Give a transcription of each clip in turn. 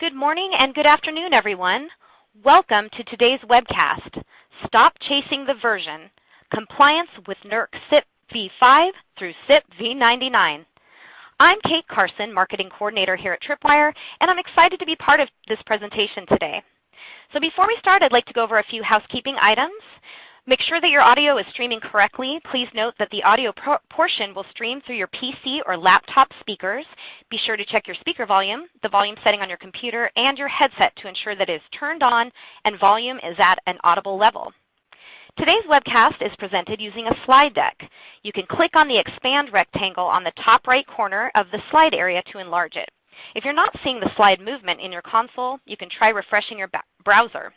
Good morning and good afternoon, everyone. Welcome to today's webcast, Stop Chasing the Version, Compliance with NERC CIP v5 through CIP v99. I'm Kate Carson, Marketing Coordinator here at Tripwire, and I'm excited to be part of this presentation today. So before we start, I'd like to go over a few housekeeping items. Make sure that your audio is streaming correctly. Please note that the audio portion will stream through your PC or laptop speakers. Be sure to check your speaker volume, the volume setting on your computer, and your headset to ensure that it is turned on and volume is at an audible level. Today's webcast is presented using a slide deck. You can click on the expand rectangle on the top right corner of the slide area to enlarge it. If you're not seeing the slide movement in your console, you can try refreshing your browser.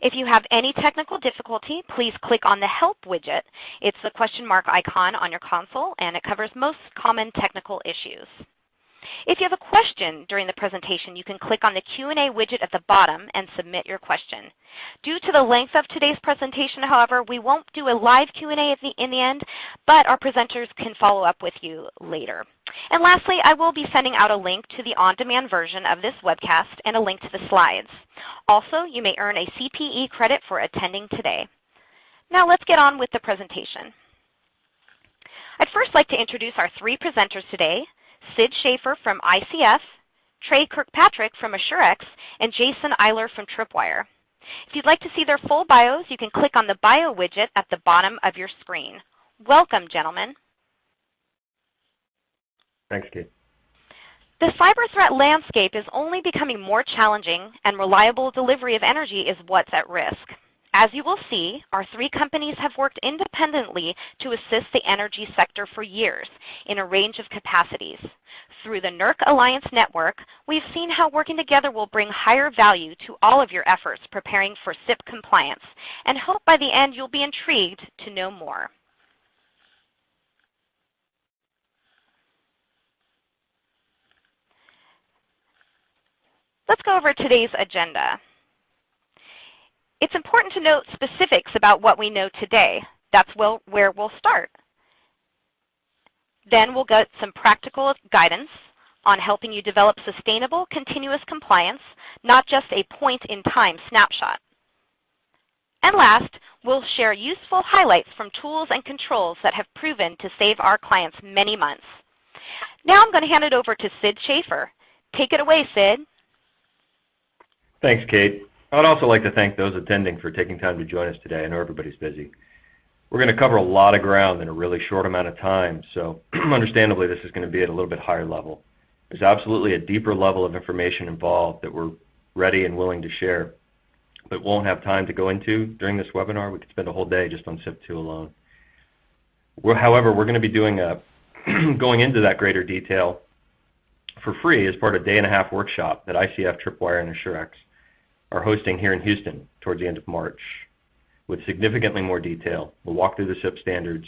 If you have any technical difficulty, please click on the Help widget. It's the question mark icon on your console, and it covers most common technical issues. If you have a question during the presentation, you can click on the Q&A widget at the bottom and submit your question. Due to the length of today's presentation, however, we won't do a live Q&A in the end, but our presenters can follow up with you later. And lastly, I will be sending out a link to the on-demand version of this webcast and a link to the slides. Also, you may earn a CPE credit for attending today. Now let's get on with the presentation. I'd first like to introduce our three presenters today, Sid Schaefer from ICF, Trey Kirkpatrick from AssurX, and Jason Eiler from Tripwire. If you'd like to see their full bios, you can click on the bio widget at the bottom of your screen. Welcome, gentlemen. Thanks, Kate. The cyber threat landscape is only becoming more challenging, and reliable delivery of energy is what's at risk. As you will see, our three companies have worked independently to assist the energy sector for years in a range of capacities. Through the NERC Alliance Network, we've seen how working together will bring higher value to all of your efforts preparing for CIP compliance, and hope by the end you'll be intrigued to know more. Let's go over today's agenda. It's important to note specifics about what we know today. That's where we'll start. Then we'll get some practical guidance on helping you develop sustainable, continuous compliance, not just a point-in-time snapshot. And last, we'll share useful highlights from tools and controls that have proven to save our clients many months. Now I'm going to hand it over to Sid Schaefer. Take it away, Sid. Thanks, Kate. I'd also like to thank those attending for taking time to join us today. I know everybody's busy. We're going to cover a lot of ground in a really short amount of time, so understandably this is going to be at a little bit higher level. There's absolutely a deeper level of information involved that we're ready and willing to share, but won't have time to go into during this webinar. We could spend a whole day just on CIP2 alone. We're, however, we're going to be doing a going into that greater detail for free as part of a day and a half workshop that ICF, Tripwire, and AssurX are hosting here in Houston towards the end of March with significantly more detail. We'll walk through the CIP standards,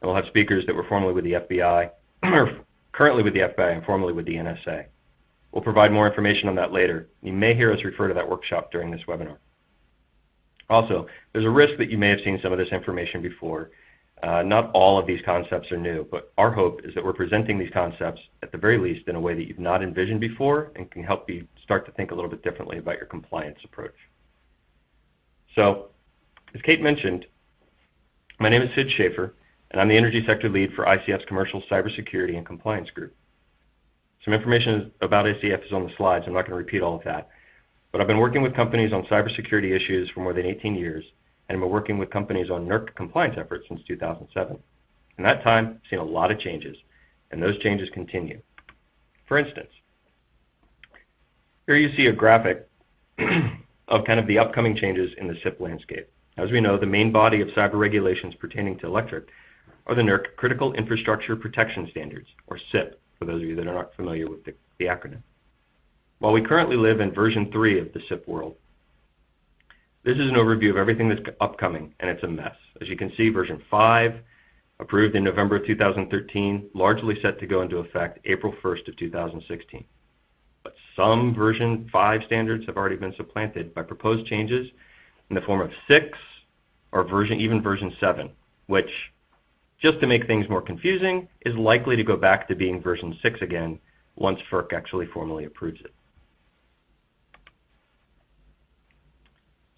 and we'll have speakers that were formerly with the FBI, or currently with the FBI and formerly with the NSA. We'll provide more information on that later. You may hear us refer to that workshop during this webinar. Also, there's a risk that you may have seen some of this information before, uh, not all of these concepts are new, but our hope is that we're presenting these concepts, at the very least, in a way that you've not envisioned before and can help you start to think a little bit differently about your compliance approach. So, as Kate mentioned, my name is Sid Schaefer, and I'm the Energy Sector Lead for ICF's Commercial Cybersecurity and Compliance Group. Some information about ICF is on the slides. I'm not going to repeat all of that. But I've been working with companies on cybersecurity issues for more than 18 years, and been working with companies on NERC compliance efforts since 2007. In that time, I've seen a lot of changes, and those changes continue. For instance, here you see a graphic of kind of the upcoming changes in the CIP landscape. As we know, the main body of cyber regulations pertaining to electric are the NERC Critical Infrastructure Protection Standards, or CIP, for those of you that are not familiar with the, the acronym. While we currently live in version 3 of the CIP world, this is an overview of everything that's upcoming, and it's a mess. As you can see, version 5, approved in November of 2013, largely set to go into effect April 1st of 2016. But some version 5 standards have already been supplanted by proposed changes in the form of 6 or version, even version 7, which, just to make things more confusing, is likely to go back to being version 6 again once FERC actually formally approves it.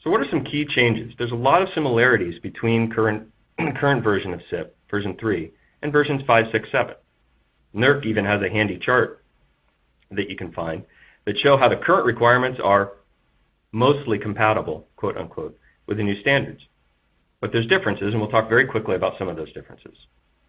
So what are some key changes? There's a lot of similarities between current, current version of CIP, version 3, and versions 5, 6, 7. NERC even has a handy chart that you can find that show how the current requirements are mostly compatible, quote unquote, with the new standards. But there's differences, and we'll talk very quickly about some of those differences.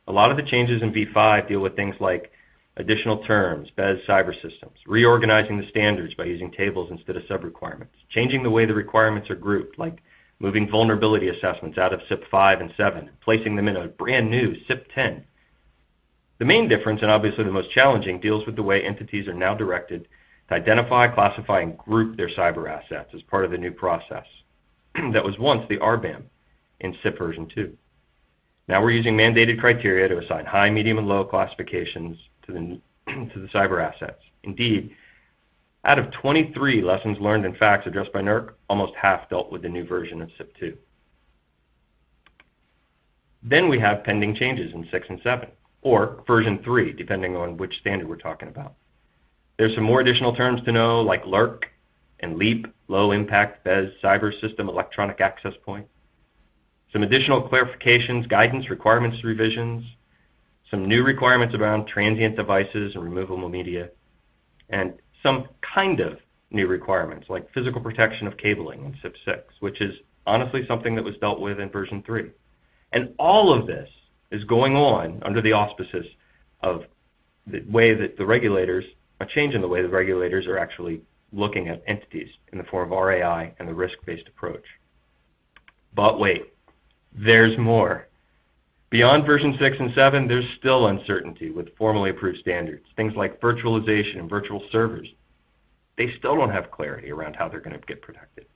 A lot of the changes in V5 deal with things like additional terms, BES cyber systems, reorganizing the standards by using tables instead of sub-requirements, changing the way the requirements are grouped, like moving vulnerability assessments out of CIP 5 and 7, placing them in a brand new CIP 10. The main difference, and obviously the most challenging, deals with the way entities are now directed to identify, classify, and group their cyber assets as part of the new process that was once the RBAM in CIP version 2. Now we're using mandated criteria to assign high, medium, and low classifications to the, to the cyber assets. Indeed, out of 23 lessons learned and facts addressed by NERC, almost half dealt with the new version of CIP 2. Then we have pending changes in 6 and 7, or version 3, depending on which standard we're talking about. There's some more additional terms to know, like LERC and LEAP, Low Impact BES Cyber System Electronic Access Point. Some additional clarifications, guidance, requirements revisions, some new requirements around transient devices and removable media, and some kind of new requirements like physical protection of cabling in CIP 6, which is honestly something that was dealt with in version 3. And all of this is going on under the auspices of the way that the regulators, a change in the way the regulators are actually looking at entities in the form of RAI and the risk-based approach. But wait, there's more. Beyond version 6 and 7, there's still uncertainty with formally approved standards. Things like virtualization and virtual servers. They still don't have clarity around how they're going to get protected.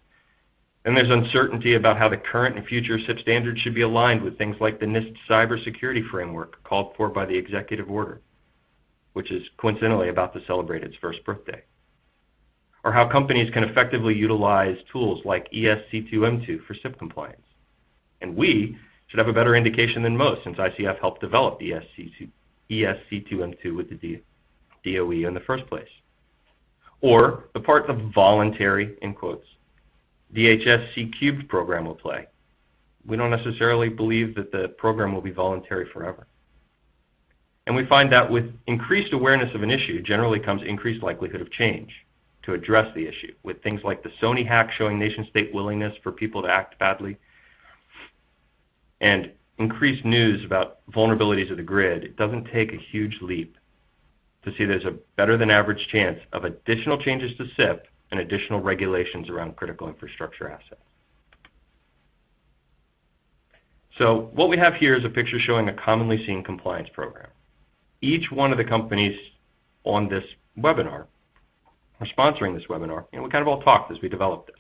And there's uncertainty about how the current and future CIP standards should be aligned with things like the NIST cybersecurity framework called for by the executive order, which is coincidentally about to celebrate its first birthday. Or how companies can effectively utilize tools like ESC2M2 for CIP compliance. And we should have a better indication than most since ICF helped develop ESC2, ESC2M2 with the DOE in the first place. Or the part the voluntary, in quotes, DHS C cubed program will play. We don't necessarily believe that the program will be voluntary forever. And we find that with increased awareness of an issue generally comes increased likelihood of change to address the issue, with things like the Sony hack showing nation state willingness for people to act badly, and increased news about vulnerabilities of the grid, it doesn't take a huge leap to see there's a better than average chance of additional changes to CIP and additional regulations around critical infrastructure assets. So what we have here is a picture showing a commonly seen compliance program. Each one of the companies on this webinar, or sponsoring this webinar, know, we kind of all talked as we developed this.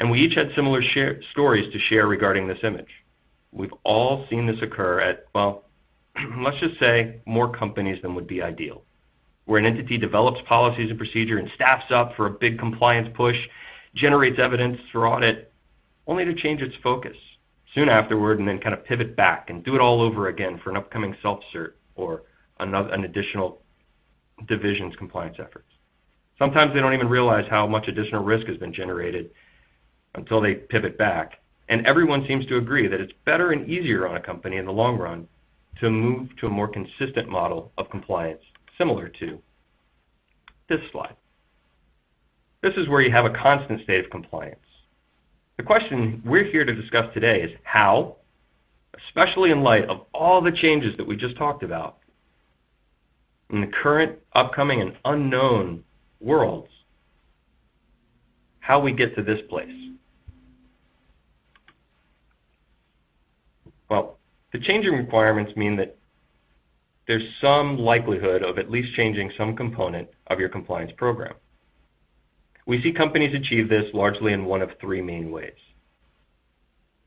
And we each had similar share, stories to share regarding this image. We've all seen this occur at, well, let's just say more companies than would be ideal. Where an entity develops policies and procedure and staffs up for a big compliance push, generates evidence for audit, only to change its focus soon afterward and then kind of pivot back and do it all over again for an upcoming self-cert or another, an additional division's compliance efforts. Sometimes they don't even realize how much additional risk has been generated until they pivot back. And everyone seems to agree that it's better and easier on a company in the long run to move to a more consistent model of compliance, similar to this slide. This is where you have a constant state of compliance. The question we're here to discuss today is how, especially in light of all the changes that we just talked about, in the current, upcoming, and unknown worlds, how we get to this place. Well, the changing requirements mean that there's some likelihood of at least changing some component of your compliance program. We see companies achieve this largely in one of three main ways.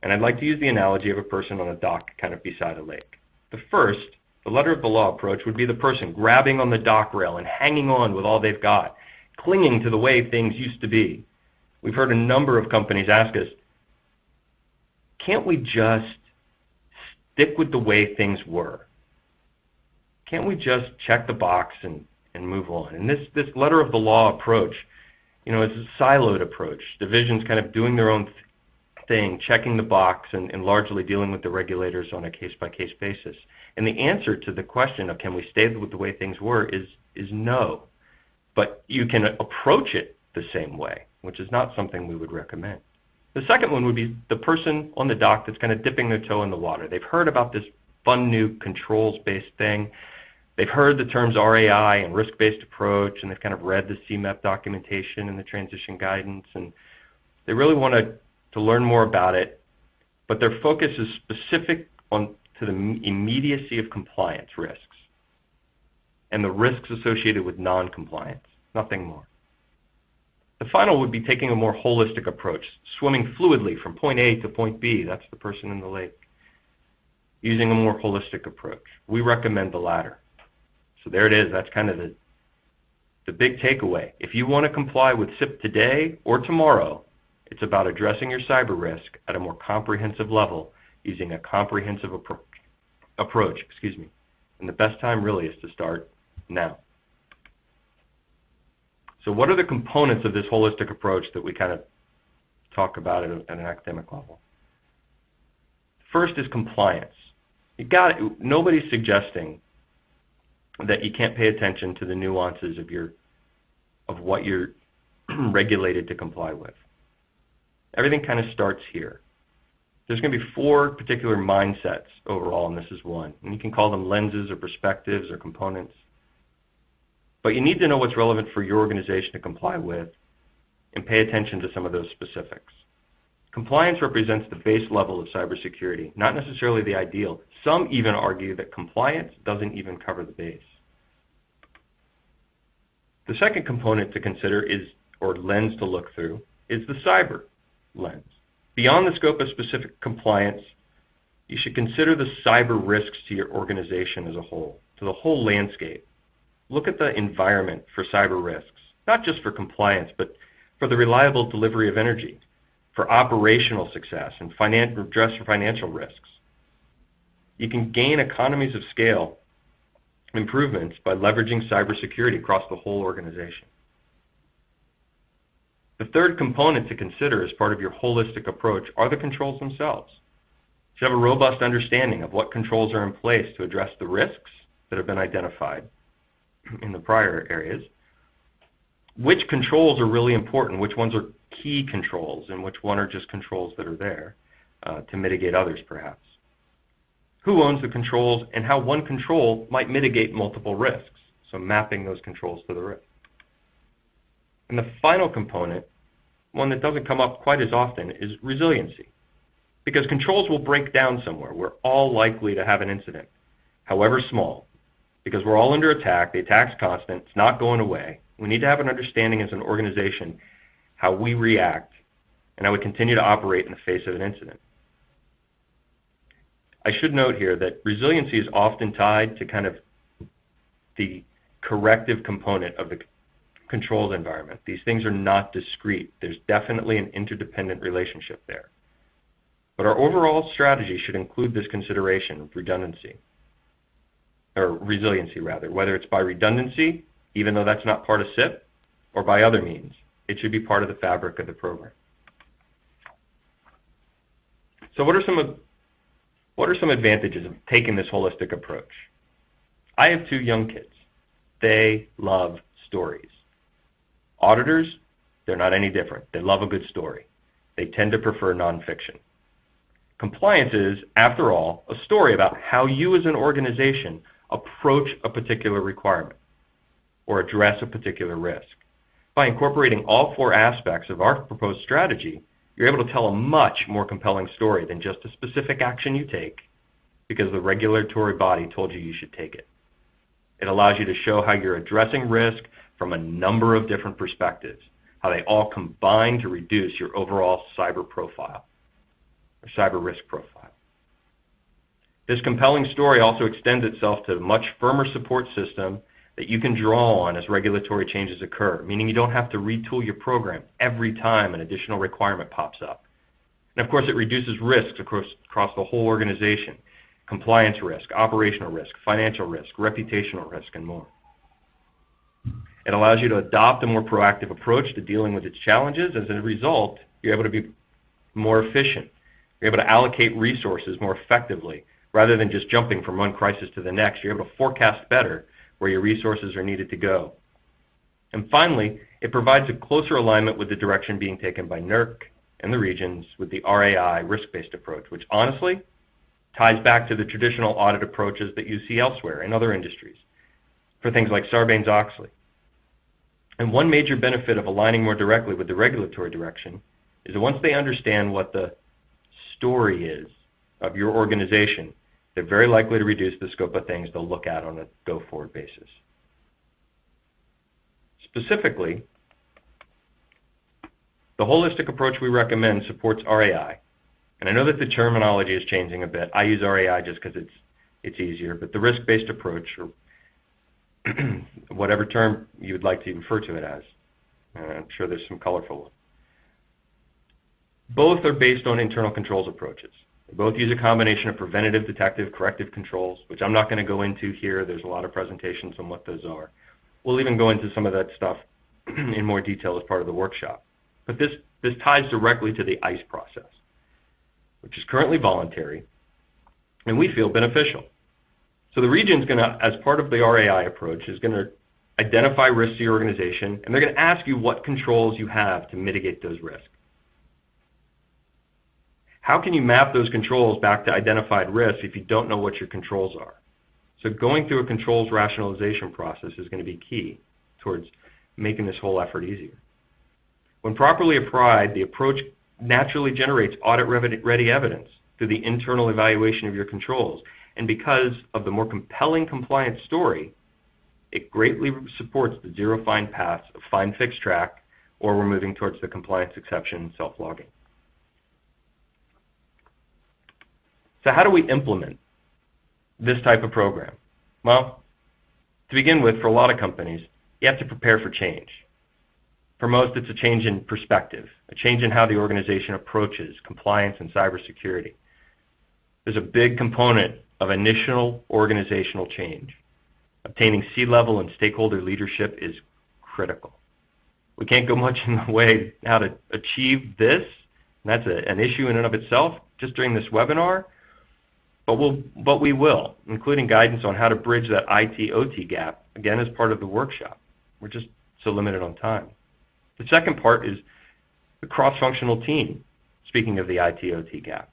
And I'd like to use the analogy of a person on a dock kind of beside a lake. The first, the letter of the law approach, would be the person grabbing on the dock rail and hanging on with all they've got, clinging to the way things used to be. We've heard a number of companies ask us, can't we just stick with the way things were? Can't we just check the box and, and move on? And this, this letter of the law approach you know, it's a siloed approach. Divisions kind of doing their own th thing, checking the box, and, and largely dealing with the regulators on a case-by-case -case basis. And the answer to the question of can we stay with the way things were is, is no. But you can approach it the same way, which is not something we would recommend. The second one would be the person on the dock that's kind of dipping their toe in the water. They've heard about this fun new controls-based thing. They've heard the terms RAI and risk-based approach, and they've kind of read the CMEP documentation and the transition guidance, and they really want to, to learn more about it, but their focus is specific on to the immediacy of compliance risks and the risks associated with non-compliance, nothing more. The final would be taking a more holistic approach, swimming fluidly from point A to point B, that's the person in the lake, using a more holistic approach. We recommend the latter. So there it is, that's kind of the, the big takeaway. If you want to comply with CIP today or tomorrow, it's about addressing your cyber risk at a more comprehensive level using a comprehensive appro approach. Excuse me. And the best time really is to start now. So what are the components of this holistic approach that we kind of talk about at, a, at an academic level? First is compliance. You got it. Nobody's suggesting that you can't pay attention to the nuances of your of what you're regulated to comply with. Everything kind of starts here. There's going to be four particular mindsets overall, and this is one. And you can call them lenses or perspectives or components. But you need to know what's relevant for your organization to comply with and pay attention to some of those specifics. Compliance represents the base level of cybersecurity, not necessarily the ideal. Some even argue that compliance doesn't even cover the base. The second component to consider is, or lens to look through, is the cyber lens. Beyond the scope of specific compliance, you should consider the cyber risks to your organization as a whole, to the whole landscape look at the environment for cyber risks, not just for compliance, but for the reliable delivery of energy, for operational success, and finan address for financial risks. You can gain economies of scale improvements by leveraging cybersecurity across the whole organization. The third component to consider as part of your holistic approach are the controls themselves. You should have a robust understanding of what controls are in place to address the risks that have been identified in the prior areas, which controls are really important, which ones are key controls, and which one are just controls that are there uh, to mitigate others perhaps. Who owns the controls and how one control might mitigate multiple risks, so mapping those controls to the risk. And the final component, one that doesn't come up quite as often, is resiliency. Because controls will break down somewhere. We're all likely to have an incident, however small, because we're all under attack. The attack's constant. It's not going away. We need to have an understanding as an organization how we react and how we continue to operate in the face of an incident. I should note here that resiliency is often tied to kind of the corrective component of the controls environment. These things are not discrete. There's definitely an interdependent relationship there. But our overall strategy should include this consideration of redundancy or resiliency rather, whether it's by redundancy, even though that's not part of CIP, or by other means. It should be part of the fabric of the program. So what are some of, what are some advantages of taking this holistic approach? I have two young kids. They love stories. Auditors, they're not any different. They love a good story. They tend to prefer nonfiction. Compliance is, after all, a story about how you as an organization approach a particular requirement or address a particular risk. By incorporating all four aspects of our proposed strategy, you're able to tell a much more compelling story than just a specific action you take because the regulatory body told you you should take it. It allows you to show how you're addressing risk from a number of different perspectives, how they all combine to reduce your overall cyber profile or cyber risk profile. This compelling story also extends itself to a much firmer support system that you can draw on as regulatory changes occur, meaning you don't have to retool your program every time an additional requirement pops up. And of course, it reduces risks across, across the whole organization, compliance risk, operational risk, financial risk, reputational risk, and more. It allows you to adopt a more proactive approach to dealing with its challenges. As a result, you're able to be more efficient. You're able to allocate resources more effectively rather than just jumping from one crisis to the next. You're able to forecast better where your resources are needed to go. And finally, it provides a closer alignment with the direction being taken by NERC and the regions with the RAI risk-based approach, which honestly ties back to the traditional audit approaches that you see elsewhere in other industries for things like Sarbanes-Oxley. And one major benefit of aligning more directly with the regulatory direction is that once they understand what the story is of your organization, they're very likely to reduce the scope of things they'll look at on a go-forward basis. Specifically, the holistic approach we recommend supports RAI. And I know that the terminology is changing a bit. I use RAI just because it's, it's easier, but the risk-based approach, or whatever term you would like to refer to it as, I'm sure there's some colorful ones. Both are based on internal controls approaches. They both use a combination of preventative, detective, corrective controls, which I'm not going to go into here. There's a lot of presentations on what those are. We'll even go into some of that stuff in more detail as part of the workshop. But this, this ties directly to the ICE process, which is currently voluntary, and we feel beneficial. So the region is going to, as part of the RAI approach, is going to identify risks to your organization, and they're going to ask you what controls you have to mitigate those risks. How can you map those controls back to identified risks if you don't know what your controls are? So going through a controls rationalization process is going to be key towards making this whole effort easier. When properly applied, the approach naturally generates audit-ready evidence through the internal evaluation of your controls. And because of the more compelling compliance story, it greatly supports the zero fine paths of find, fix, track, or we're moving towards the compliance exception self-logging. So how do we implement this type of program? Well, to begin with, for a lot of companies, you have to prepare for change. For most, it's a change in perspective, a change in how the organization approaches compliance and cybersecurity. There's a big component of initial organizational change. Obtaining C-level and stakeholder leadership is critical. We can't go much in the way how to achieve this. That's a, an issue in and of itself just during this webinar. But, we will, including guidance on how to bridge that IT-OT gap, again, as part of the workshop. We're just so limited on time. The second part is the cross-functional team, speaking of the IT-OT gap.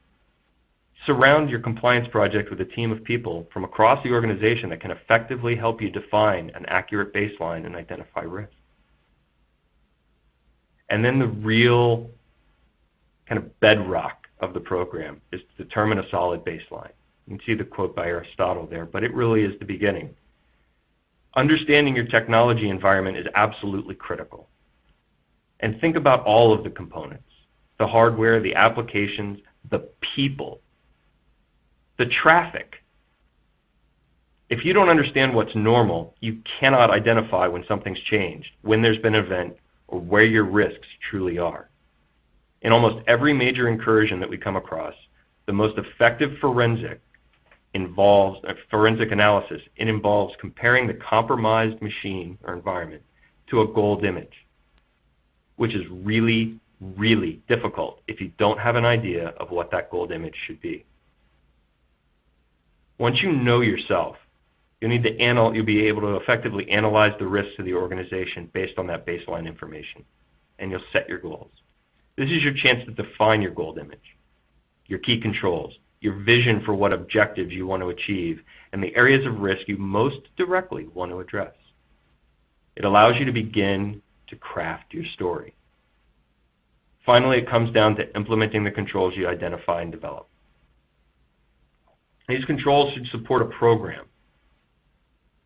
Surround your compliance project with a team of people from across the organization that can effectively help you define an accurate baseline and identify risk. And then the real kind of bedrock of the program is to determine a solid baseline. You can see the quote by Aristotle there, but it really is the beginning. Understanding your technology environment is absolutely critical. And think about all of the components, the hardware, the applications, the people, the traffic. If you don't understand what's normal, you cannot identify when something's changed, when there's been an event, or where your risks truly are. In almost every major incursion that we come across, the most effective forensic involves a forensic analysis. It involves comparing the compromised machine or environment to a gold image, which is really, really difficult if you don't have an idea of what that gold image should be. Once you know yourself, you'll need to anal you'll be able to effectively analyze the risks to the organization based on that baseline information, and you'll set your goals. This is your chance to define your gold image, your key controls, your vision for what objectives you want to achieve, and the areas of risk you most directly want to address. It allows you to begin to craft your story. Finally, it comes down to implementing the controls you identify and develop. These controls should support a program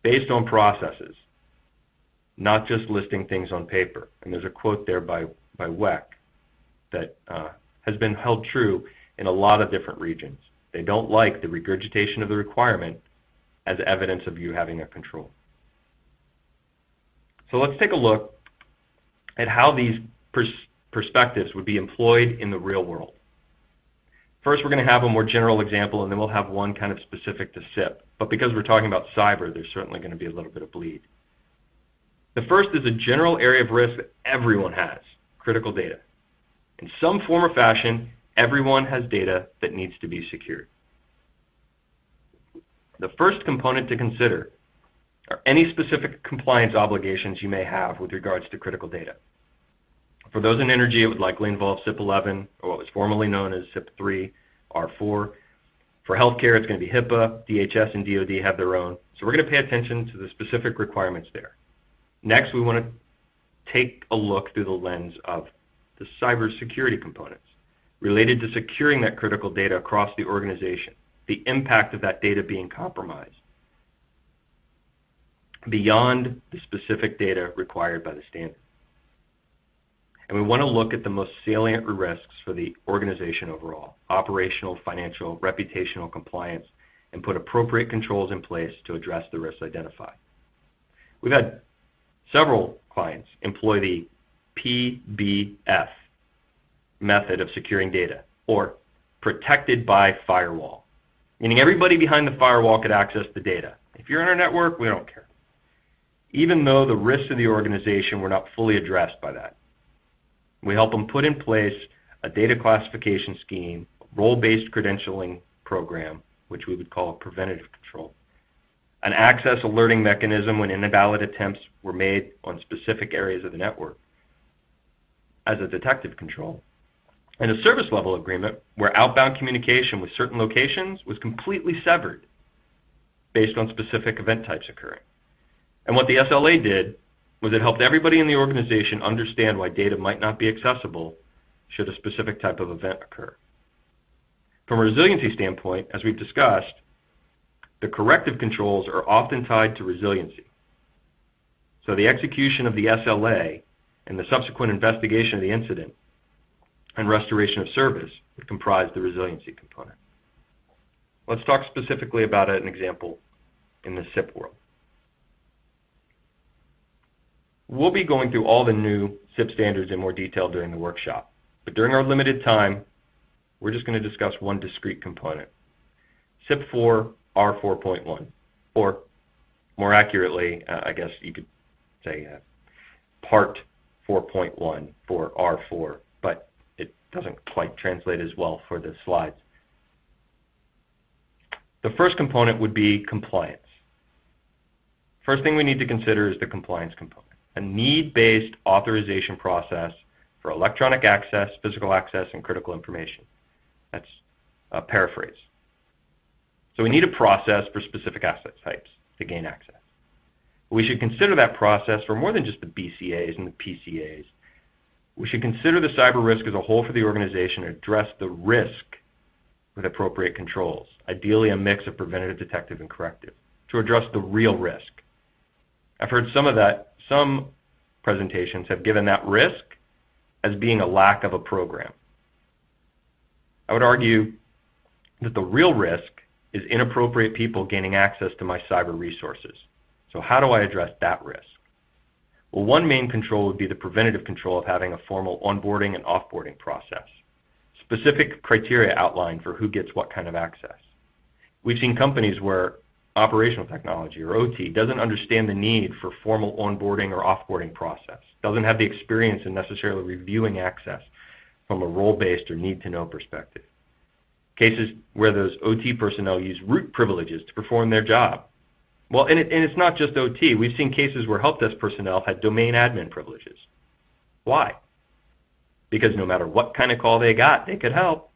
based on processes, not just listing things on paper. And there's a quote there by, by WECC that uh, has been held true in a lot of different regions. They don't like the regurgitation of the requirement as evidence of you having a control. So let's take a look at how these pers perspectives would be employed in the real world. First, we're going to have a more general example, and then we'll have one kind of specific to CIP. But because we're talking about cyber, there's certainly going to be a little bit of bleed. The first is a general area of risk that everyone has, critical data. In some form or fashion, everyone has data that needs to be secured. The first component to consider are any specific compliance obligations you may have with regards to critical data. For those in energy, it would likely involve CIP 11, or what was formerly known as CIP 3, R4. For healthcare, it's going to be HIPAA, DHS and DoD have their own. So we're going to pay attention to the specific requirements there. Next, we want to take a look through the lens of the cybersecurity components related to securing that critical data across the organization, the impact of that data being compromised, beyond the specific data required by the standard. And we want to look at the most salient risks for the organization overall, operational, financial, reputational compliance, and put appropriate controls in place to address the risks identified. We've had several clients employ the PBF method of securing data, or protected by firewall, meaning everybody behind the firewall could access the data. If you're in our network, we don't care. Even though the risks of the organization were not fully addressed by that. We help them put in place a data classification scheme, role-based credentialing program, which we would call a preventative control, an access alerting mechanism when invalid attempts were made on specific areas of the network as a detective control, and a service level agreement where outbound communication with certain locations was completely severed based on specific event types occurring. And what the SLA did was it helped everybody in the organization understand why data might not be accessible should a specific type of event occur. From a resiliency standpoint, as we've discussed, the corrective controls are often tied to resiliency. So the execution of the SLA and the subsequent investigation of the incident and restoration of service would comprise the resiliency component. Let's talk specifically about an example in the CIP world. We'll be going through all the new CIP standards in more detail during the workshop, but during our limited time, we're just going to discuss one discrete component, CIP 4 R4.1, or more accurately, uh, I guess you could say uh, Part 4.1 for R4, but it doesn't quite translate as well for the slides. The first component would be compliance. First thing we need to consider is the compliance component a need-based authorization process for electronic access, physical access, and critical information. That's a paraphrase. So we need a process for specific asset types to gain access. We should consider that process for more than just the BCAs and the PCAs. We should consider the cyber risk as a whole for the organization and address the risk with appropriate controls, ideally a mix of preventative, detective, and corrective, to address the real risk. I've heard some of that some presentations have given that risk as being a lack of a program. I would argue that the real risk is inappropriate people gaining access to my cyber resources. So how do I address that risk? Well, one main control would be the preventative control of having a formal onboarding and offboarding process. Specific criteria outlined for who gets what kind of access. We've seen companies where operational technology or OT doesn't understand the need for formal onboarding or offboarding process, doesn't have the experience in necessarily reviewing access from a role-based or need-to-know perspective. Cases where those OT personnel use root privileges to perform their job. Well, and, it, and it's not just OT. We've seen cases where help desk personnel had domain admin privileges. Why? Because no matter what kind of call they got, they could help.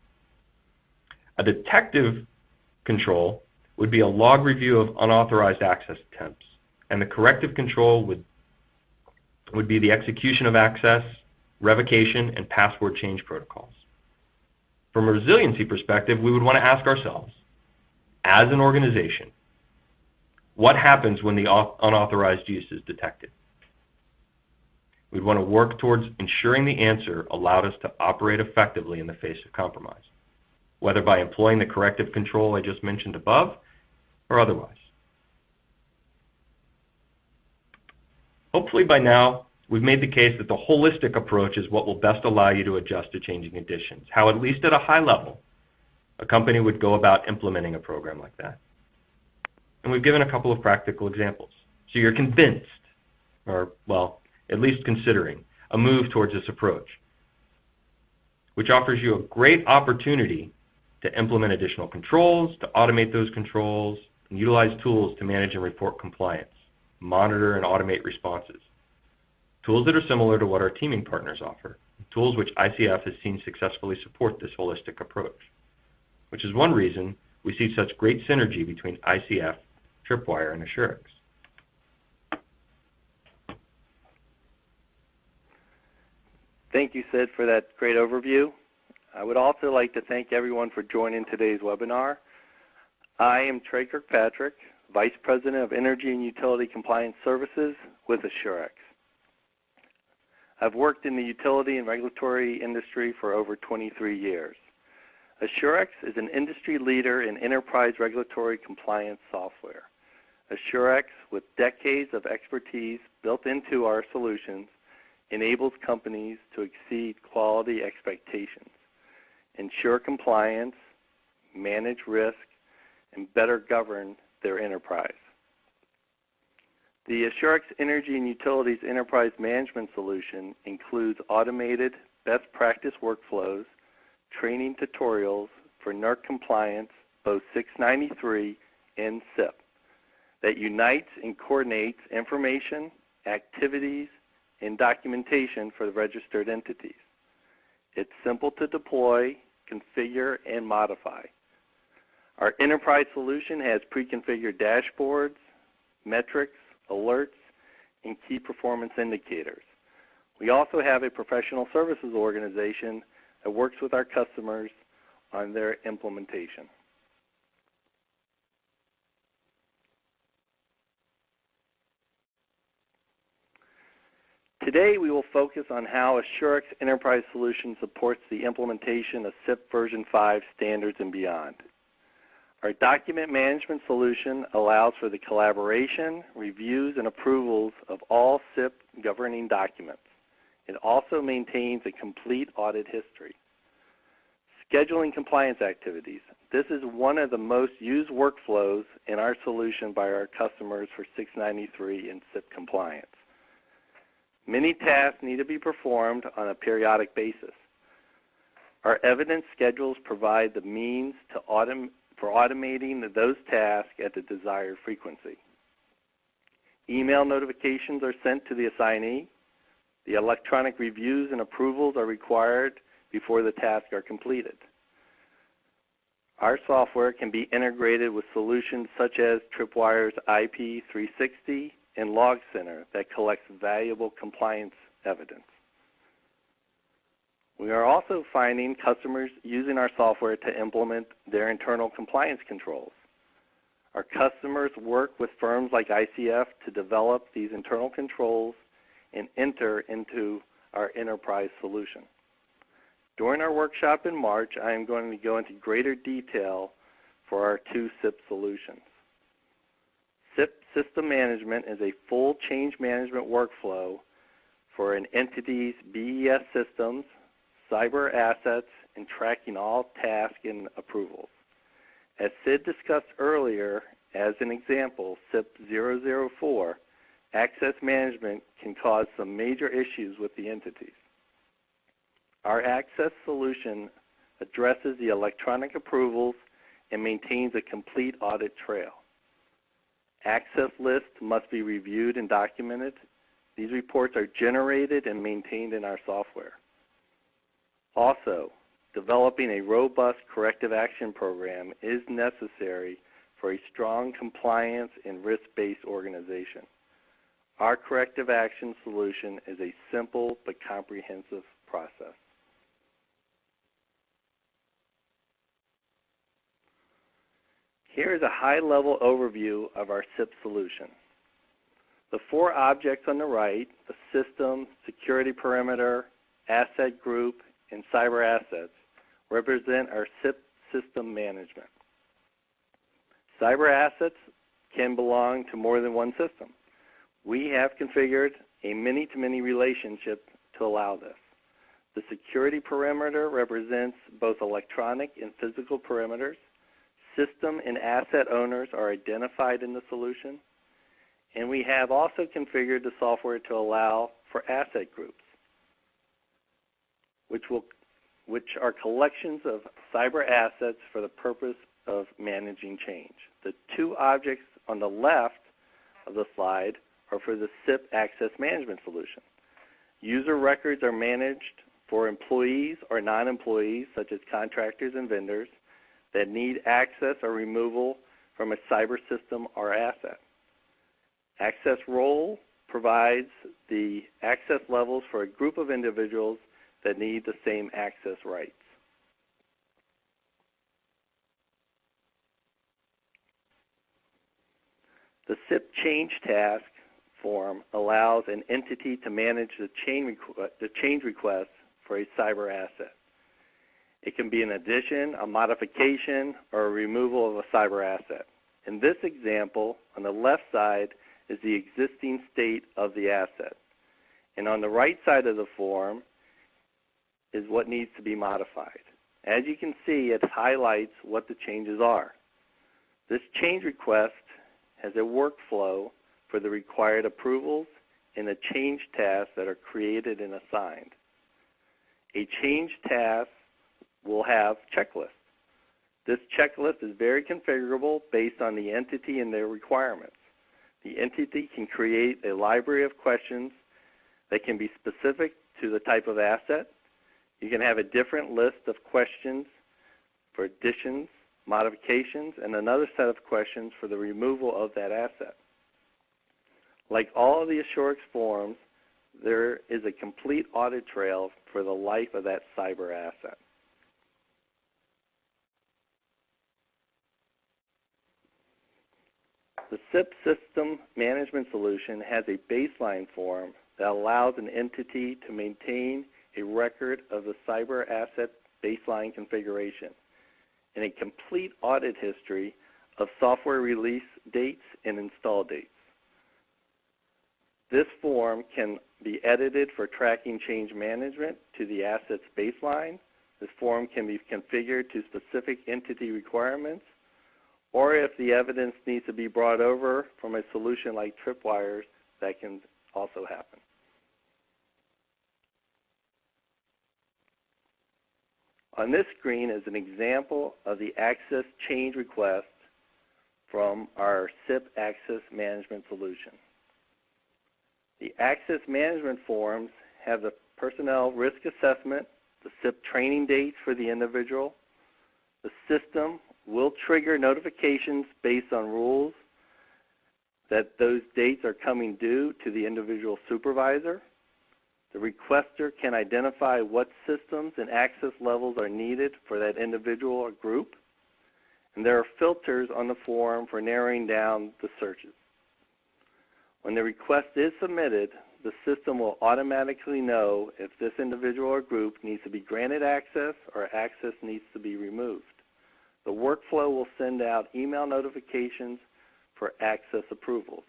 A detective control would be a log review of unauthorized access attempts, and the corrective control would, would be the execution of access, revocation, and password change protocols. From a resiliency perspective, we would want to ask ourselves, as an organization, what happens when the unauthorized use is detected? We'd want to work towards ensuring the answer allowed us to operate effectively in the face of compromise, whether by employing the corrective control I just mentioned above or otherwise. Hopefully by now, we've made the case that the holistic approach is what will best allow you to adjust to changing conditions, how at least at a high level, a company would go about implementing a program like that. And we've given a couple of practical examples. So you're convinced or, well, at least considering, a move towards this approach, which offers you a great opportunity to implement additional controls, to automate those controls, and utilize tools to manage and report compliance, monitor and automate responses. Tools that are similar to what our teaming partners offer, tools which ICF has seen successfully support this holistic approach, which is one reason we see such great synergy between ICF, Tripwire, and AssurX. Thank you, Sid, for that great overview. I would also like to thank everyone for joining today's webinar. I am Trey Kirkpatrick, Vice President of Energy and Utility Compliance Services with AssurX. I've worked in the utility and regulatory industry for over 23 years. AssurX is an industry leader in enterprise regulatory compliance software. AssurX, with decades of expertise built into our solutions, enables companies to exceed quality expectations, ensure compliance, manage risk, and better govern their enterprise. The AssurX Energy and Utilities Enterprise Management Solution includes automated best practice workflows, training tutorials for NERC compliance, both 693 and CIP, that unites and coordinates information, activities, and documentation for the registered entities. It's simple to deploy, configure, and modify. Our enterprise solution has pre-configured dashboards, metrics, alerts, and key performance indicators. We also have a professional services organization that works with our customers on their implementation. Today we will focus on how AssurX Enterprise Solution supports the implementation of CIP version 5 standards and beyond. Our document management solution allows for the collaboration, reviews, and approvals of all CIP governing documents. It also maintains a complete audit history. Scheduling compliance activities. This is one of the most used workflows in our solution by our customers for 693 and CIP compliance. Many tasks need to be performed on a periodic basis. Our evidence schedules provide the means autom for automating those tasks at the desired frequency. Email notifications are sent to the assignee. The electronic reviews and approvals are required before the tasks are completed. Our software can be integrated with solutions such as Tripwire's IP360 and Log Center that collects valuable compliance evidence. We are also finding customers using our software to implement their internal compliance controls. Our customers work with firms like ICF to develop these internal controls and enter into our enterprise solution. During our workshop in March, I am going to go into greater detail for our two CIP solutions. System management is a full change management workflow for an entity's BES systems, cyber assets, and tracking all tasks and approvals. As Sid discussed earlier, as an example, CIP 004, access management can cause some major issues with the entities. Our access solution addresses the electronic approvals and maintains a complete audit trail. Access lists must be reviewed and documented. These reports are generated and maintained in our software. Also, developing a robust corrective action program is necessary for a strong compliance and risk-based organization. Our corrective action solution is a simple but comprehensive process. Here is a high-level overview of our CIP solution. The four objects on the right, the system, security perimeter, asset group, and cyber assets, represent our CIP system management. Cyber assets can belong to more than one system. We have configured a many-to-many -many relationship to allow this. The security perimeter represents both electronic and physical perimeters. System and asset owners are identified in the solution. And we have also configured the software to allow for asset groups, which, will, which are collections of cyber assets for the purpose of managing change. The two objects on the left of the slide are for the CIP Access Management Solution. User records are managed for employees or non-employees, such as contractors and vendors, that need access or removal from a cyber system or asset. Access role provides the access levels for a group of individuals that need the same access rights. The CIP change task form allows an entity to manage the change, request for a cyber asset. It can be an addition, a modification, or a removal of a cyber asset. In this example, on the left side is the existing state of the asset. And on the right side of the form is what needs to be modified. As you can see, it highlights what the changes are. This change request has a workflow for the required approvals and the change tasks that are created and assigned. A change task will have checklists. This checklist is very configurable based on the entity and their requirements. The entity can create a library of questions that can be specific to the type of asset. You can have a different list of questions for additions, modifications, and another set of questions for the removal of that asset. Like all of the AssurX forms, there is a complete audit trail for the life of that cyber asset. The CIP system management solution has a baseline form that allows an entity to maintain a record of the cyber asset baseline configuration and a complete audit history of software release dates and install dates. This form can be edited for tracking change management to the asset's baseline. This form can be configured to specific entity requirements, or if the evidence needs to be brought over from a solution like Tripwires, that can also happen. On this screen is an example of the access change request from our CIP Access Management solution. The access management forms have the personnel risk assessment, the CIP training dates for the individual. The system will trigger notifications based on rules that those dates are coming due to the individual supervisor. The requester can identify what systems and access levels are needed for that individual or group. And there are filters on the form for narrowing down the searches. When the request is submitted, the system will automatically know if this individual or group needs to be granted access or access needs to be removed. The workflow will send out email notifications for access approvals.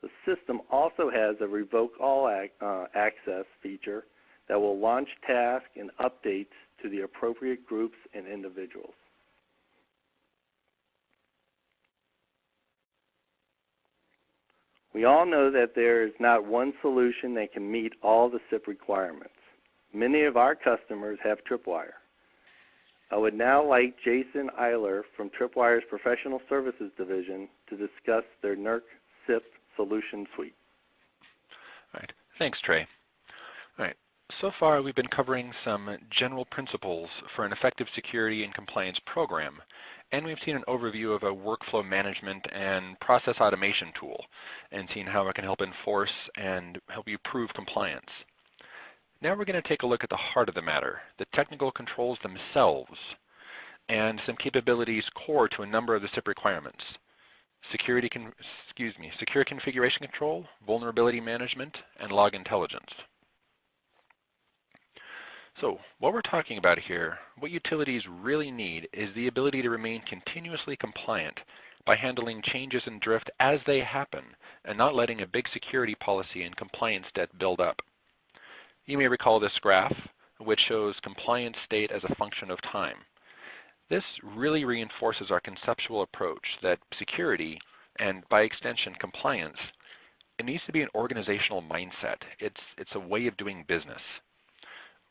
The system also has a revoke all ac uh, access feature that will launch tasks and updates to the appropriate groups and individuals. We all know that there is not one solution that can meet all the CIP requirements. Many of our customers have Tripwire. I would now like Jason Eiler from Tripwire's Professional Services Division to discuss their NERC CIP solution suite. All right. Thanks, Trey. All right. So far, we've been covering some general principles for an effective security and compliance program and we've seen an overview of a workflow management and process automation tool and seen how it can help enforce and help you prove compliance. Now we're going to take a look at the heart of the matter, the technical controls themselves, and some capabilities core to a number of the CIP requirements. Security, excuse me, secure configuration control, vulnerability management, and log intelligence. So what we're talking about here, what utilities really need is the ability to remain continuously compliant by handling changes in drift as they happen and not letting a big security policy and compliance debt build up. You may recall this graph, which shows compliance state as a function of time. This really reinforces our conceptual approach that security and by extension compliance, it needs to be an organizational mindset. It's, it's a way of doing business.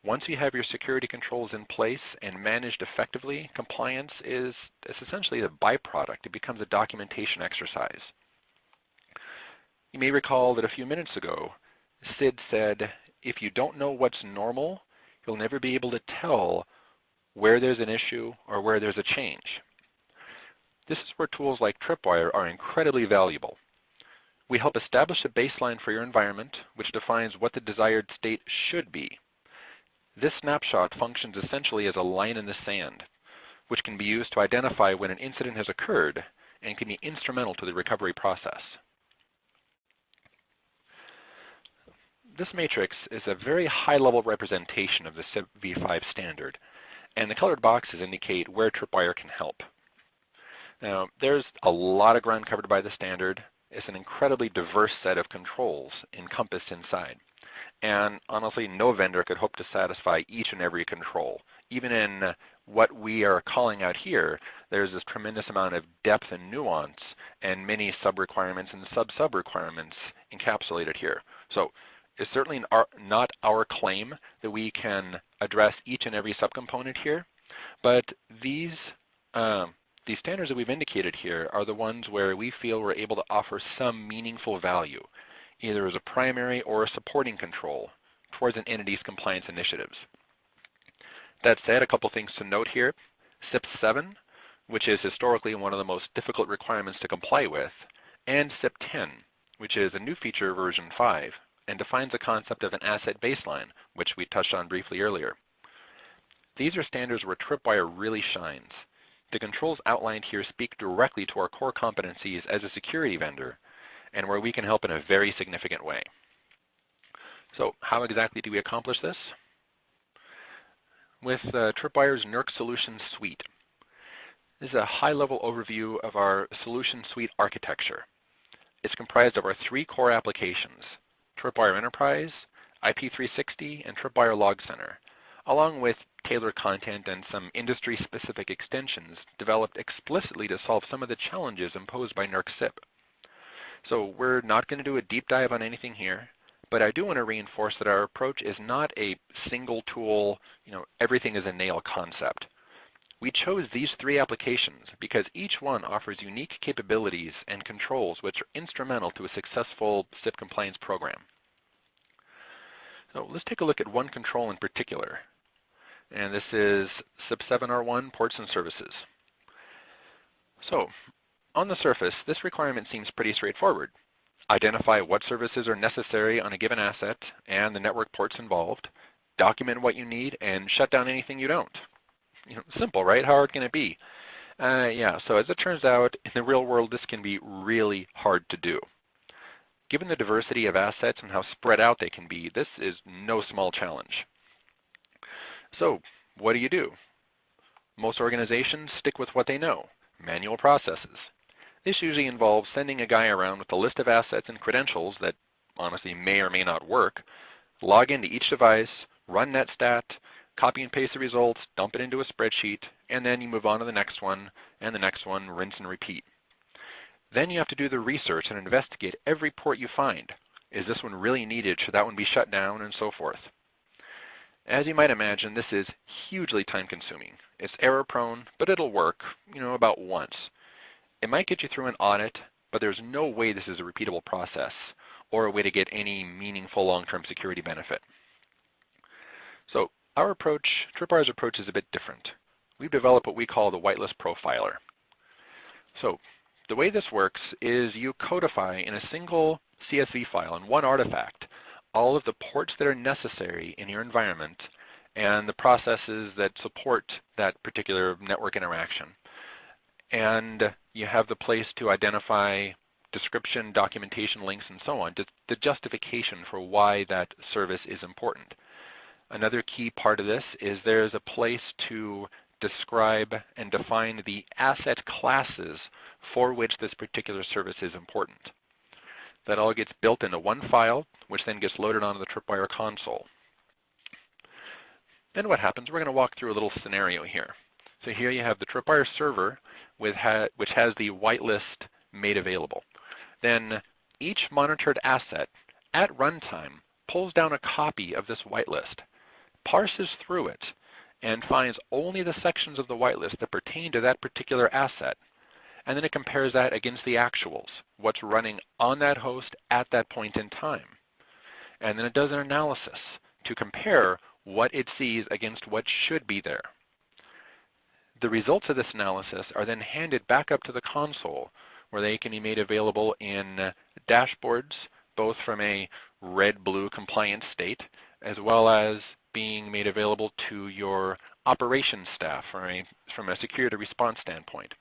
Once you have your security controls in place and managed effectively, compliance is, is essentially a byproduct. It becomes a documentation exercise. You may recall that a few minutes ago, Sid said, if you don't know what's normal, you'll never be able to tell where there's an issue or where there's a change. This is where tools like Tripwire are incredibly valuable. We help establish a baseline for your environment, which defines what the desired state should be. This snapshot functions essentially as a line in the sand, which can be used to identify when an incident has occurred and can be instrumental to the recovery process. This matrix is a very high-level representation of the CIP v5 standard, and the colored boxes indicate where Tripwire can help. Now, there's a lot of ground covered by the standard. It's an incredibly diverse set of controls encompassed inside. And honestly, no vendor could hope to satisfy each and every control. Even in what we are calling out here, there's this tremendous amount of depth and nuance and many sub-requirements and sub-sub requirements encapsulated here. So it's certainly not our claim that we can address each and every subcomponent here, but these, um, these standards that we've indicated here are the ones where we feel we're able to offer some meaningful value either as a primary or a supporting control towards an entity's compliance initiatives. That said, a couple things to note here. CIP 7, which is historically one of the most difficult requirements to comply with, and CIP 10, which is a new feature version 5, and defines the concept of an asset baseline, which we touched on briefly earlier. These are standards where Tripwire really shines. The controls outlined here speak directly to our core competencies as a security vendor and where we can help in a very significant way. So how exactly do we accomplish this? With uh, Tripwire's NERC Solutions Suite. This is a high-level overview of our solution suite architecture. It's comprised of our three core applications, Tripwire Enterprise, IP360, and Tripwire Log Center, along with tailored content and some industry-specific extensions developed explicitly to solve some of the challenges imposed by NERC CIP. So we're not going to do a deep dive on anything here, but I do want to reinforce that our approach is not a single tool, you know, everything is a nail concept. We chose these three applications because each one offers unique capabilities and controls which are instrumental to a successful CIP compliance program. So let's take a look at one control in particular. And this is CIP 7R1 ports and services. So on the surface, this requirement seems pretty straightforward. Identify what services are necessary on a given asset and the network ports involved, document what you need, and shut down anything you don't. You know, simple, right? How hard can it be? Uh, yeah, so as it turns out, in the real world, this can be really hard to do. Given the diversity of assets and how spread out they can be, this is no small challenge. So what do you do? Most organizations stick with what they know, manual processes. This usually involves sending a guy around with a list of assets and credentials that honestly may or may not work, log into each device, run netstat, copy and paste the results, dump it into a spreadsheet, and then you move on to the next one, and the next one, rinse and repeat. Then you have to do the research and investigate every port you find. Is this one really needed? Should that one be shut down? And so forth. As you might imagine, this is hugely time consuming. It's error prone, but it'll work, you know, about once. It might get you through an audit, but there's no way this is a repeatable process or a way to get any meaningful long-term security benefit. So our approach, Tripwire's approach is a bit different. We've developed what we call the whitelist profiler. So the way this works is you codify in a single CSV file in one artifact all of the ports that are necessary in your environment and the processes that support that particular network interaction and you have the place to identify description, documentation links, and so on, the justification for why that service is important. Another key part of this is there's a place to describe and define the asset classes for which this particular service is important. That all gets built into one file, which then gets loaded onto the Tripwire console. Then what happens, we're going to walk through a little scenario here. So here you have the Tripwire server ha which has the whitelist made available. Then each monitored asset at runtime pulls down a copy of this whitelist, parses through it, and finds only the sections of the whitelist that pertain to that particular asset. And then it compares that against the actuals, what's running on that host at that point in time. And then it does an analysis to compare what it sees against what should be there. The results of this analysis are then handed back up to the console where they can be made available in dashboards, both from a red-blue compliance state, as well as being made available to your operations staff from a, from a security response standpoint.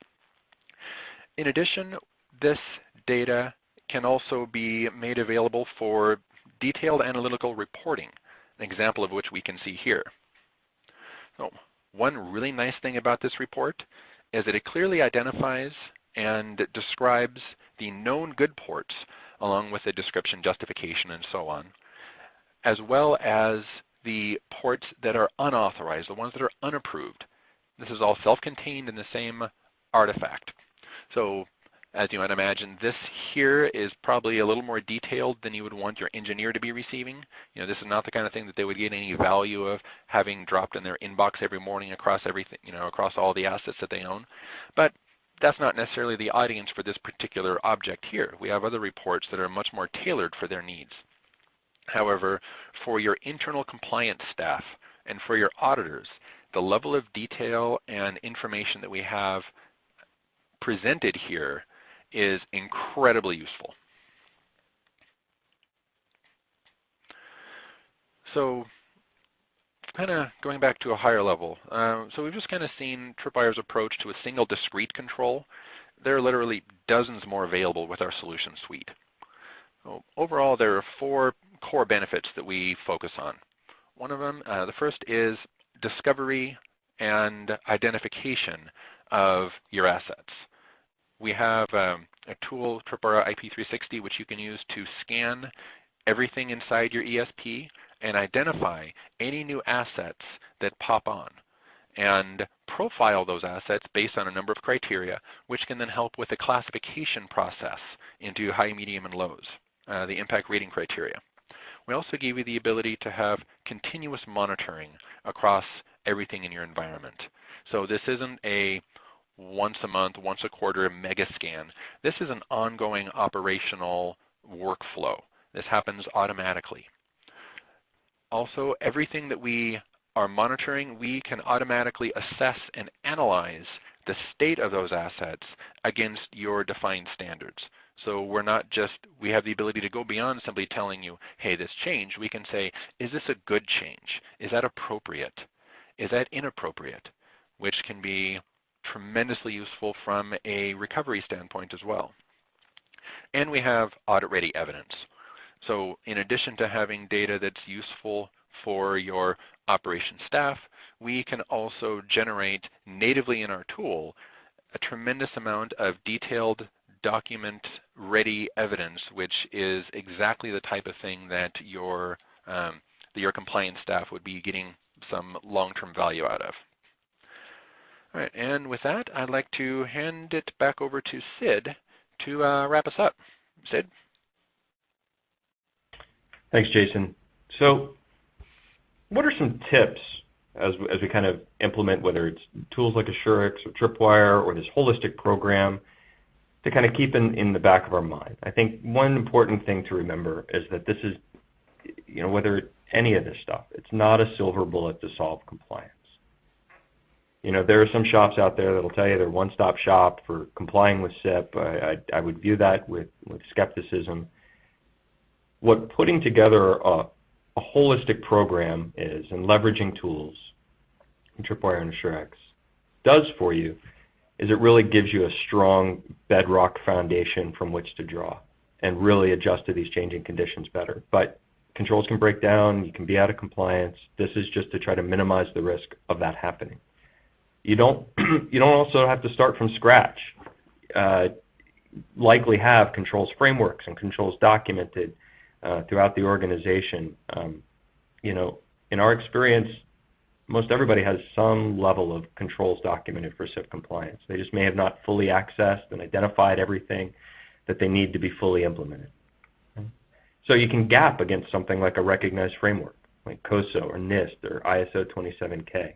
In addition, this data can also be made available for detailed analytical reporting, an example of which we can see here. So one really nice thing about this report is that it clearly identifies and describes the known good ports along with the description, justification, and so on, as well as the ports that are unauthorized, the ones that are unapproved. This is all self-contained in the same artifact. So as you might imagine, this here is probably a little more detailed than you would want your engineer to be receiving. You know, this is not the kind of thing that they would get any value of having dropped in their inbox every morning across everything, you know, across all the assets that they own. But that's not necessarily the audience for this particular object here. We have other reports that are much more tailored for their needs. However, for your internal compliance staff and for your auditors, the level of detail and information that we have presented here is incredibly useful. So kind of going back to a higher level. Uh, so we've just kind of seen Tripwire's approach to a single discrete control. There are literally dozens more available with our solution suite. So overall, there are four core benefits that we focus on. One of them, uh, the first is discovery and identification of your assets. We have um, a tool, Tripwire IP360, which you can use to scan everything inside your ESP and identify any new assets that pop on and profile those assets based on a number of criteria, which can then help with the classification process into high, medium, and lows, uh, the impact rating criteria. We also give you the ability to have continuous monitoring across everything in your environment. So this isn't a once a month, once a quarter mega scan. This is an ongoing operational workflow. This happens automatically. Also, everything that we are monitoring, we can automatically assess and analyze the state of those assets against your defined standards. So we're not just, we have the ability to go beyond simply telling you, hey, this changed. We can say, is this a good change? Is that appropriate? Is that inappropriate? Which can be tremendously useful from a recovery standpoint as well. And we have audit-ready evidence. So in addition to having data that's useful for your operation staff, we can also generate natively in our tool a tremendous amount of detailed document-ready evidence, which is exactly the type of thing that your, um, that your compliance staff would be getting some long-term value out of. All right, and with that, I'd like to hand it back over to Sid to uh, wrap us up. Sid? Thanks, Jason. So what are some tips as, as we kind of implement whether it's tools like AssurX or Tripwire or this holistic program to kind of keep in, in the back of our mind? I think one important thing to remember is that this is, you know, whether any of this stuff, it's not a silver bullet to solve compliance. You know, there are some shops out there that'll tell you they're one-stop shop for complying with CIP. I, I, I would view that with, with skepticism. What putting together a, a holistic program is and leveraging tools, Tripwire and AssurX, does for you is it really gives you a strong bedrock foundation from which to draw and really adjust to these changing conditions better. But controls can break down, you can be out of compliance. This is just to try to minimize the risk of that happening. You don't, you don't also have to start from scratch. Uh, likely have controls frameworks and controls documented uh, throughout the organization. Um, you know, in our experience, most everybody has some level of controls documented for CIP compliance. They just may have not fully accessed and identified everything that they need to be fully implemented. So you can gap against something like a recognized framework, like COSO or NIST or ISO 27K,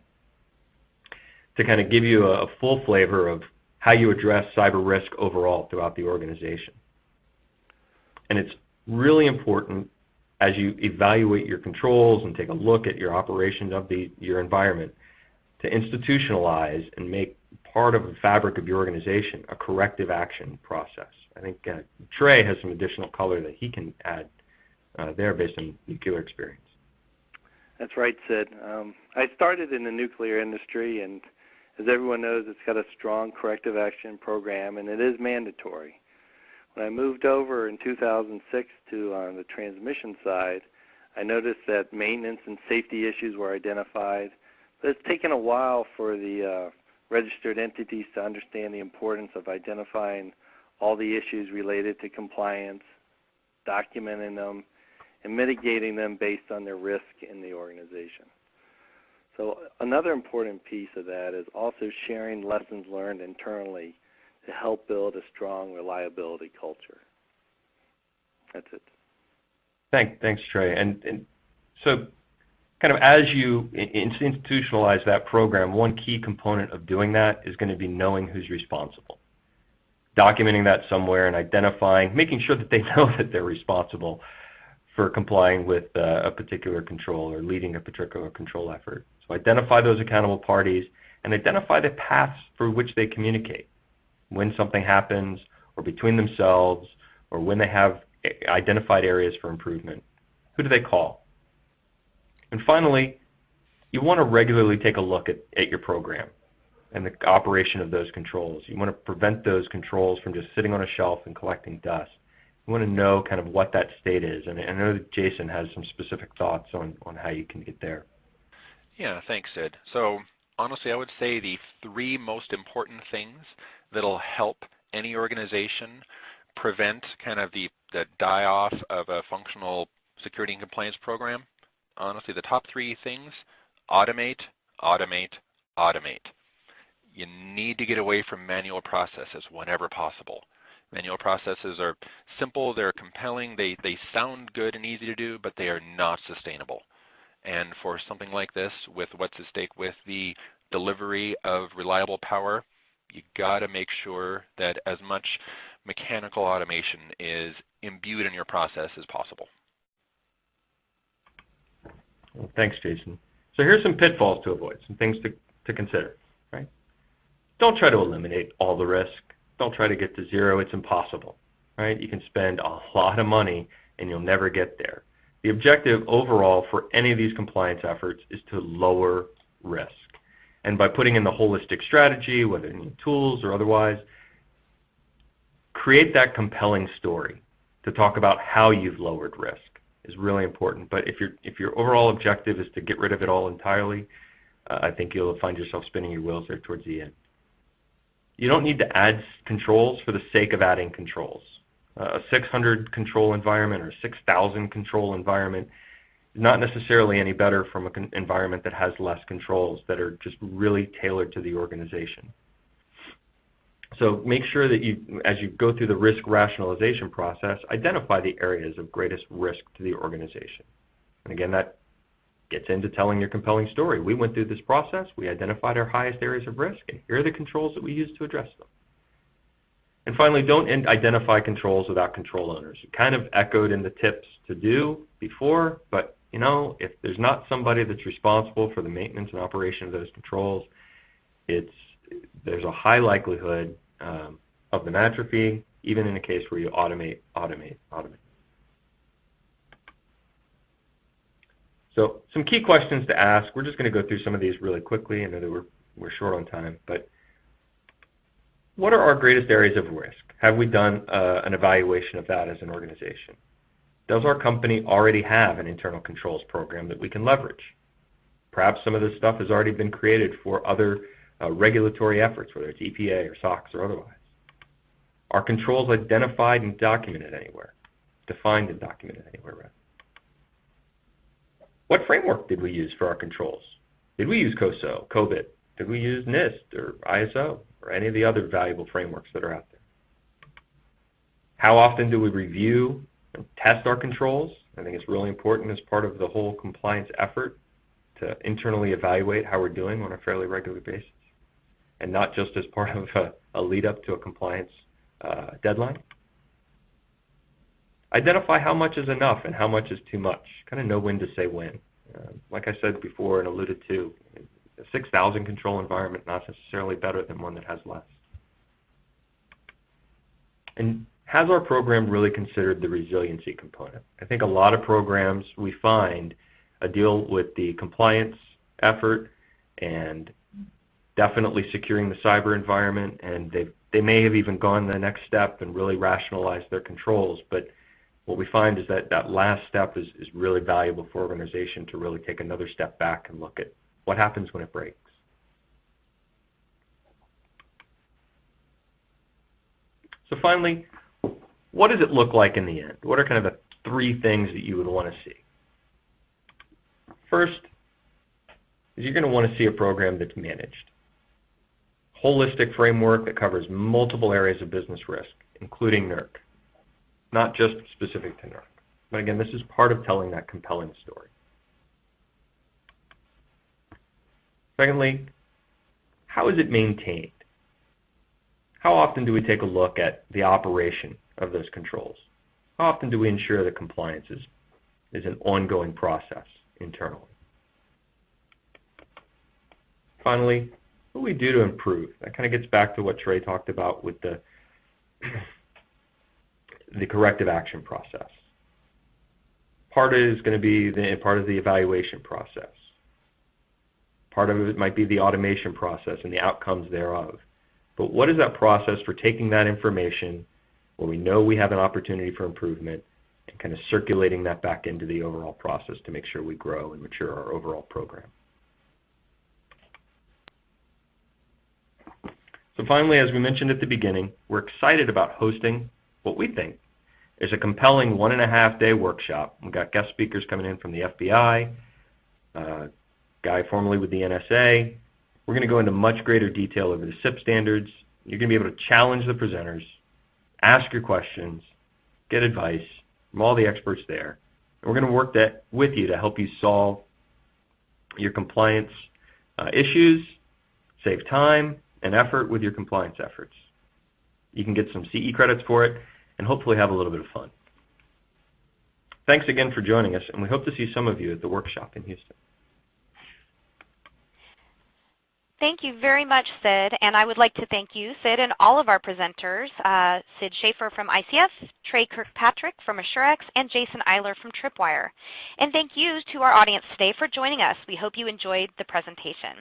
to kind of give you a, full flavor of how you address cyber risk overall throughout the organization. And it's really important as you evaluate your controls and take a look at your operations of the, your environment to institutionalize and make part of the fabric of your organization a corrective action process. I think uh, Trey has some additional color that he can add uh, there based on nuclear experience. That's right, Sid. Um, I started in the nuclear industry, and as everyone knows, it's got a strong corrective action program, and it is mandatory. When I moved over in 2006 to on uh, the transmission side, I noticed that maintenance and safety issues were identified, but it's taken a while for the uh, registered entities to understand the importance of identifying all the issues related to compliance, documenting them, and mitigating them based on their risk in the organization. So another important piece of that is also sharing lessons learned internally to help build a strong reliability culture. That's it. Thank, thanks, Trey. And, and so kind of as you institutionalize that program, one key component of doing that is going to be knowing who's responsible. Documenting that somewhere and identifying, making sure that they know that they're responsible for complying with uh, a particular control or leading a particular control effort. So identify those accountable parties and identify the paths through which they communicate when something happens or between themselves or when they have identified areas for improvement. Who do they call? And finally, you want to regularly take a look at, at your program and the operation of those controls. You want to prevent those controls from just sitting on a shelf and collecting dust. You want to know kind of what that state is. And I know that Jason has some specific thoughts on, on how you can get there. Yeah, thanks, Sid. So honestly, I would say the three most important things that'll help any organization prevent kind of the, the die-off of a functional security and compliance program. Honestly, the top three things, automate, automate, automate. You need to get away from manual processes whenever possible. Manual processes are simple, they're compelling, they, they sound good and easy to do, but they are not sustainable. And for something like this, with what's at stake with the delivery of reliable power, you got to make sure that as much mechanical automation is imbued in your process as possible. Thanks, Jason. So here's some pitfalls to avoid, some things to, to consider. Right? Don't try to eliminate all the risk. Don't try to get to zero. It's impossible. Right? You can spend a lot of money and you'll never get there. The objective overall for any of these compliance efforts is to lower risk. And by putting in the holistic strategy, whether in tools or otherwise, create that compelling story to talk about how you've lowered risk is really important. But if, your if your overall objective is to get rid of it all entirely, uh, I think you'll find yourself spinning your wheels there towards the end. You don't need to add controls for the sake of adding controls. Uh, a 600 control environment or 6,000 control environment not necessarily any better from an environment that has less controls that are just really tailored to the organization. So make sure that you, as you go through the risk rationalization process, identify the areas of greatest risk to the organization. And again, that gets into telling your compelling story. We went through this process, we identified our highest areas of risk, and here are the controls that we use to address them. And finally, don't identify controls without control owners. It kind of echoed in the tips to do before, but you know, if there's not somebody that's responsible for the maintenance and operation of those controls, it's there's a high likelihood um, of them atrophying, even in a case where you automate, automate, automate. So some key questions to ask. We're just going to go through some of these really quickly. I know that we're, we're short on time, but what are our greatest areas of risk? Have we done uh, an evaluation of that as an organization? Does our company already have an internal controls program that we can leverage? Perhaps some of this stuff has already been created for other uh, regulatory efforts, whether it's EPA or SOX or otherwise. Are controls identified and documented anywhere? Defined and documented anywhere, rather. What framework did we use for our controls? Did we use COSO, COBIT? Did we use NIST or ISO or any of the other valuable frameworks that are out there? How often do we review and test our controls? I think it's really important as part of the whole compliance effort to internally evaluate how we're doing on a fairly regular basis and not just as part of a, a lead up to a compliance uh, deadline. Identify how much is enough and how much is too much. Kind of know when to say when. Uh, like I said before and alluded to, a 6,000 control environment not necessarily better than one that has less. And has our program really considered the resiliency component? I think a lot of programs we find deal with the compliance effort and definitely securing the cyber environment and they they may have even gone the next step and really rationalized their controls but what we find is that that last step is, is really valuable for organization to really take another step back and look at what happens when it breaks. So finally, what does it look like in the end? What are kind of the three things that you would want to see? First, is you're going to want to see a program that's managed. Holistic framework that covers multiple areas of business risk, including NERC not just specific to NERC. But again, this is part of telling that compelling story. Secondly, how is it maintained? How often do we take a look at the operation of those controls? How often do we ensure that compliance is, is an ongoing process internally? Finally, what do we do to improve? That kind of gets back to what Trey talked about with the the corrective action process. Part is going to be the, part of the evaluation process. Part of it might be the automation process and the outcomes thereof. But what is that process for taking that information where we know we have an opportunity for improvement and kind of circulating that back into the overall process to make sure we grow and mature our overall program. So finally, as we mentioned at the beginning, we're excited about hosting what we think is a compelling one and a half day workshop. We've got guest speakers coming in from the FBI, uh, guy formerly with the NSA. We're going to go into much greater detail over the CIP standards. You're going to be able to challenge the presenters, ask your questions, get advice from all the experts there. We're going to work that with you to help you solve your compliance uh, issues, save time and effort with your compliance efforts. You can get some CE credits for it and hopefully have a little bit of fun. Thanks again for joining us, and we hope to see some of you at the workshop in Houston. Thank you very much, Sid. And I would like to thank you, Sid, and all of our presenters, uh, Sid Schaefer from ICF, Trey Kirkpatrick from AssurX, and Jason Eiler from Tripwire. And thank you to our audience today for joining us. We hope you enjoyed the presentation.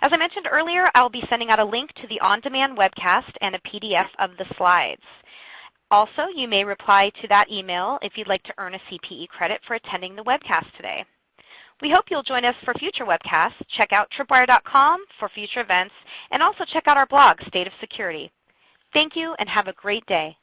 As I mentioned earlier, I'll be sending out a link to the on-demand webcast and a PDF of the slides. Also, you may reply to that email if you'd like to earn a CPE credit for attending the webcast today. We hope you'll join us for future webcasts. Check out tripwire.com for future events, and also check out our blog, State of Security. Thank you, and have a great day.